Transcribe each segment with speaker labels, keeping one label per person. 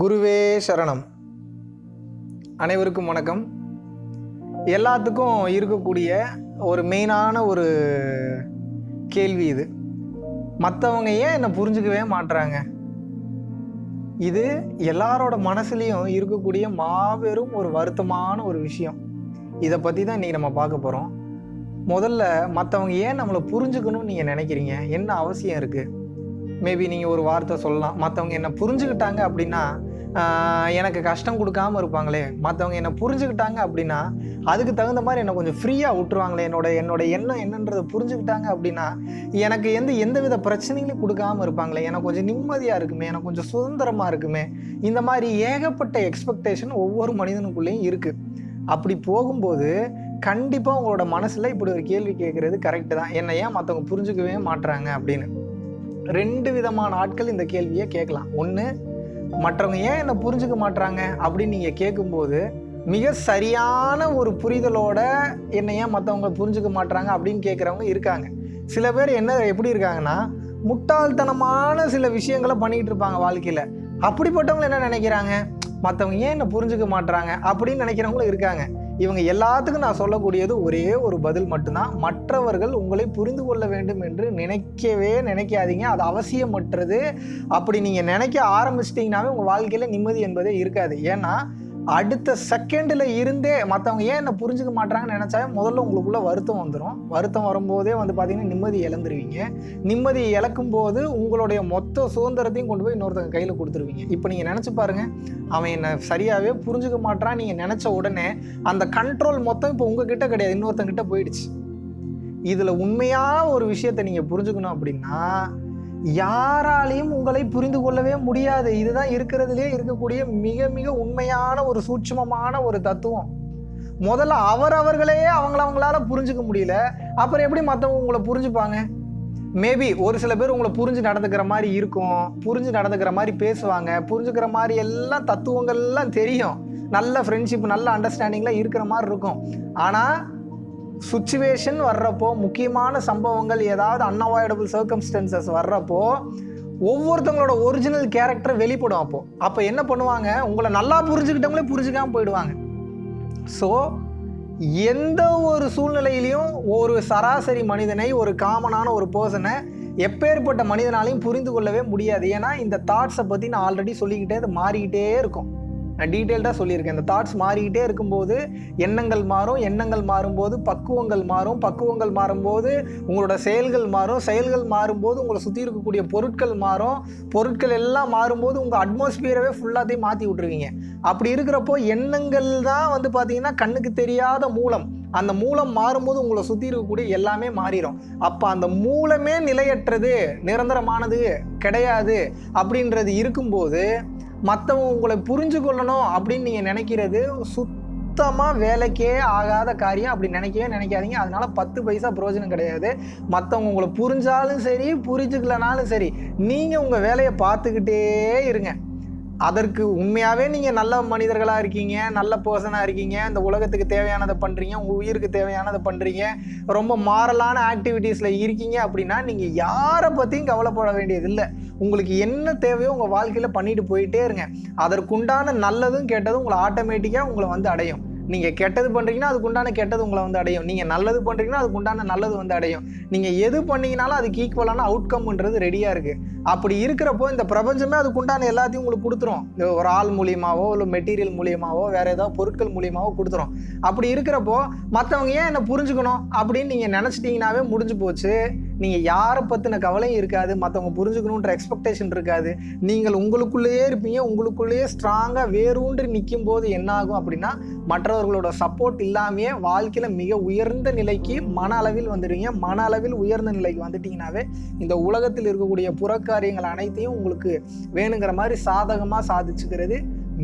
Speaker 1: குருவே சரணம். அனைவருக்கும் வணக்கம். எல்லாத்துக்கும் இருக்கக்கூடிய ஒரு மெயினான ஒரு கேள்வி இது. மற்றவங்க ஏன் என்னை புரிஞ்சுக்கவே மாட்றாங்க? இது எல்லாரோட மனசுலேயும் இருக்கக்கூடிய மாபெரும் ஒரு வருத்தமான ஒரு விஷயம். இதை பற்றி தான் இன்றைக்கி நம்ம பார்க்க போகிறோம் முதல்ல மற்றவங்க ஏன் நம்மளை புரிஞ்சுக்கணும்னு நீங்கள் நினைக்கிறீங்க? என்ன அவசியம் இருக்குது மேபி நீங்கள் ஒரு வார்த்தை சொல்லலாம். மற்றவங்க என்னை புரிஞ்சுக்கிட்டாங்க அப்படின்னா எனக்கு கஷ்டம் கொடுக்காம இருப்பாங்களே. மற்றவங்க என்னை புரிஞ்சுக்கிட்டாங்க அப்படின்னா அதுக்கு தகுந்த மாதிரி என்னை கொஞ்சம் ஃப்ரீயாக விட்டுருவாங்களே. என்னோட என்னோட எண்ணம் என்னன்றதை புரிஞ்சுக்கிட்டாங்க அப்படின்னா எனக்கு எந்த எந்த வித பிரச்சனைகளையும் கொடுக்காம இருப்பாங்களே. எனக்கு கொஞ்சம் நிம்மதியாக இருக்குமே. எனக்கு கொஞ்சம் சுதந்திரமாக இருக்குமே. இந்த மாதிரி ஏகப்பட்ட எக்ஸ்பெக்டேஷன் ஒவ்வொரு மனிதனுக்குள்ளேயும் இருக்குது அப்படி போகும்போது கண்டிப்பாக உங்களோட மனசில் இப்படி ஒரு கேள்வி கேட்குறது கரெக்டு தான். என்னை ஏன் மற்றவங்க புரிஞ்சுக்கவே மாட்டுறாங்க அப்படின்னு. ரெண்டு விதமான ஆட்கள் இந்த கேள்வியை கேட்கலாம். ஒன்று மற்றவங்க ஏன் என்னை புரிஞ்சுக்க மாட்றாங்க அப்படின்னு நீங்கள் கேட்கும்போது மிக சரியான ஒரு புரிதலோட என்னை ஏன் மற்றவங்க புரிஞ்சுக்க மாட்றாங்க அப்படின்னு கேட்குறவங்க இருக்காங்க. சில பேர் என்ன எப்படி இருக்காங்கன்னா முட்டாள்தனமான சில விஷயங்களை பண்ணிகிட்டு இருப்பாங்க வாழ்க்கையில். அப்படிப்பட்டவங்க என்ன நினைக்கிறாங்க? மற்றவங்க ஏன் என்னை புரிஞ்சுக்க மாட்டுறாங்க அப்படின்னு நினைக்கிறவங்களும் இருக்காங்க. இவங்க எல்லாத்துக்கும் நான் சொல்லக்கூடியது ஒரே ஒரு பதில் மட்டும்தான். மற்றவர்கள் உங்களை புரிந்து கொள்ள வேண்டும் என்று நினைக்கவே நினைக்காதீங்க. அது அவசியமற்றது. அப்படி நீங்கள் நினைக்க ஆரம்பிச்சிட்டிங்கனாவே உங்கள் வாழ்க்கையில் நிம்மதி என்பதே இருக்காது. ஏன்னா அடுத்த செகண்டில் இருந்தே மற்றவங்க ஏன் என்னை புரிஞ்சுக்க மாட்றாங்கன்னு நினச்சா முதல்ல உங்களுக்குள்ளே வருத்தம் வந்துடும் வருத்தம் வரும்போதே வந்து பார்த்திங்கன்னா நிம்மதி இழந்துருவீங்க. நிம்மதி இழக்கும் போது உங்களுடைய மொத்த சுதந்திரத்தையும் கொண்டு போய் இன்னொருத்தங்க கையில் கொடுத்துருவீங்க. இப்போ நீங்கள் நினச்சி பாருங்கள் அவன் என்னை சரியாகவே புரிஞ்சுக்க மாட்றான் நீங்கள் நினச்ச உடனே அந்த கண்ட்ரோல் மொத்தம் இப்போ உங்ககிட்ட கிடையாது இன்னொருத்தங்கிட்ட போயிடுச்சு. இதில் உண்மையாக ஒரு விஷயத்தை நீங்கள் புரிஞ்சுக்கணும் அப்படின்னா யாராலையும் உங்களை புரிந்து கொள்ளவே முடியாது. இதுதான் இருக்கிறதுலே இருக்கக்கூடிய மிக மிக உண்மையான ஒரு சூட்சமமான ஒரு தத்துவம். முதல்ல அவரவர்களே அவங்கள அவங்களால புரிஞ்சுக்க முடியல. அப்புறம் எப்படி மற்றவங்க உங்களை புரிஞ்சுப்பாங்க? மேபி ஒரு சில பேர் உங்களை புரிஞ்சு நடந்துக்கிற மாதிரி இருக்கும். புரிஞ்சு நடந்துக்கிற மாதிரி பேசுவாங்க. புரிஞ்சுக்கிற மாதிரி எல்லாம் தத்துவங்கள்லாம் தெரியும். நல்ல ஃப்ரெண்ட்ஷிப் நல்ல அண்டர்ஸ்டாண்டிங்லாம் இருக்கிற மாதிரி இருக்கும். ஆனால் சுச்சுவேஷன் வர்றப்போ முக்கியமான சம்பவங்கள் ஏதாவது அன்அவாய்டபுள் சர்க்கம்ஸ்டன்சஸ் வர்றப்போ ஒவ்வொருத்தவங்களோட ஒரிஜினல் கேரக்டர் வெளிப்படும் அப்போது அப்போ என்ன பண்ணுவாங்க? உங்களை நல்லா புரிஞ்சுக்கிட்டவங்களே புரிஞ்சுக்காமல் போயிடுவாங்க. ஸோ எந்த ஒரு சூழ்நிலையிலையும் ஒரு சராசரி மனிதனை ஒரு காமனான ஒரு பர்சனை எப்பேற்பட்ட மனிதனாலையும் புரிந்து கொள்ளவே முடியாது. ஏன்னா இந்த தாட்ஸை பற்றி நான் ஆல்ரெடி சொல்லிக்கிட்டே அது மாறிக்கிட்டே இருக்கும். நான் டீட்டெயில்டாக சொல்லியிருக்கேன். இந்த தாட்ஸ் மாறிக்கிட்டே இருக்கும்போது எண்ணங்கள் மாறும். எண்ணங்கள் மாறும்போது பக்குவங்கள் மாறும். பக்குவங்கள் மாறும்போது உங்களோட செயல்கள் மாறும். செயல்கள் மாறும்போது உங்களை சுற்றி இருக்கக்கூடிய பொருட்கள் மாறும். பொருட்கள் எல்லாம் மாறும்போது உங்கள் அட்மாஸ்பியரவே ஃபுல்லாத்தையும் மாற்றி விட்ருவீங்க அப்படி இருக்கிறப்போ எண்ணங்கள் தான் வந்து பார்த்திங்கன்னா கண்ணுக்கு தெரியாத மூலம். அந்த மூலம் மாறும்போது உங்களை சுற்றி இருக்கக்கூடிய எல்லாமே மாறிடும் அப்போ அந்த மூலமே நிலையற்றது நிரந்தரமானது கிடையாது. அப்படின்றது இருக்கும்போது மற்றவங்க உங்களை புரிஞ்சு கொள்ளணும் அப்படின்னு நீங்கள் நினைக்கிறது சுத்தமாக வேலைக்கே ஆகாத காரியம். அப்படி நினைக்கவே நினைக்காதீங்க. அதனால பத்து பைசா பிரயோஜனம் கிடையாது. மற்றவங்க உங்களை புரிஞ்சாலும் சரி புரிஞ்சுக்கலனாலும் சரி நீங்கள் உங்கள் வேலையை பார்த்துக்கிட்டே இருங்க. அதற்கு உண்மையாகவே நீங்கள் நல்ல மனிதர்களாக இருக்கீங்க நல்ல பர்சனாக இருக்கீங்க இந்த உலகத்துக்கு தேவையானதை பண்ணுறீங்க உங்கள் உயிருக்கு தேவையானதை பண்ணுறீங்க ரொம்ப மாரலான ஆக்டிவிட்டீஸில் இருக்கீங்க அப்படின்னா நீங்கள் யாரை பற்றியும் கவலைப்பட வேண்டியதில்லை உங்களுக்கு என்ன தேவையோ உங்கள் வாழ்க்கையில் பண்ணிட்டு போயிட்டே இருங்க. அதற்குண்டான நல்லதும் கேட்டதும் உங்களை ஆட்டோமேட்டிக்காக உங்களை வந்து அடையும். நீங்கள் கெட்டது பண்ணுறீங்கன்னா அதுக்குண்டான கெட்டது உங்களை வந்து அடையும். நீங்கள் நல்லது பண்ணுறீங்கன்னா அதுக்குண்டான நல்லது வந்து அடையும். நீங்கள் எது பண்ணீங்கனாலும் அதுக்கு ஈக்குவலான அவுட்கம்ன்றது ரெடியாக இருக்குது அப்படி இருக்கிறப்போ இந்த பிரபஞ்சமே அதுக்கு உண்டான எல்லாத்தையும் உங்களுக்கு கொடுத்துரும். இந்த ஒரு ஆள் மூலியமாவோ இல்லை மெட்டீரியல் மூலியமாவோ வேறு ஏதாவது பொருட்கள் மூலியமாவோ கொடுத்துரும். அப்படி இருக்கிறப்போ மற்றவங்க ஏன் என்னை புரிஞ்சுக்கணும் அப்படின்னு நீங்கள் நினச்சிட்டிங்கனாவே முடிஞ்சு போச்சு. நீங்கள் யாரை பற்றின கவலையும் இருக்காது மற்றவங்க புரிஞ்சுக்கணுன்ற எக்ஸ்பெக்டேஷன் இருக்காது. நீங்கள் உங்களுக்குள்ளேயே இருப்பீங்க உங்களுக்குள்ளேயே ஸ்ட்ராங்காக வேரூன்றி நிற்கும் போது என்னாகும் அப்படின்னா மற்றவர்களோட சப்போர்ட் இல்லாமையே வாழ்க்கையில் மிக உயர்ந்த நிலைக்கு மன அளவில் வந்துடுவீங்க. மன அளவில் உயர்ந்த நிலைக்கு வந்துட்டீங்கன்னாவே இந்த உலகத்தில் இருக்கக்கூடிய புறக்காரியங்கள் அனைத்தையும் உங்களுக்கு வேணுங்கிற மாதிரி சாதகமாக சாதிச்சுக்கிறது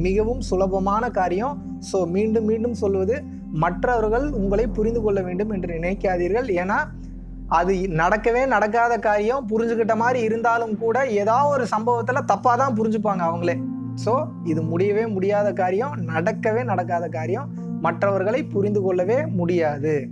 Speaker 1: மிகவும் சுலபமான காரியம். ஸோ மீண்டும் மீண்டும் சொல்வது மற்றவர்கள் உங்களை புரிந்து கொள்ள வேண்டும் என்று நினைக்காதீர்கள். ஏன்னா அது நடக்கவே நடக்காத காரியம் புரிஞ்சுக்கிட்ட மாதிரி இருந்தாலும் கூட ஏதாவது ஒரு சம்பவத்தில் தப்பாக தான் புரிஞ்சுப்பாங்க அவங்களே. ஸோ இது முடியவே முடியாத காரியம் நடக்கவே நடக்காத காரியம். மற்றவர்களை புரிந்து கொள்ளவே முடியாது.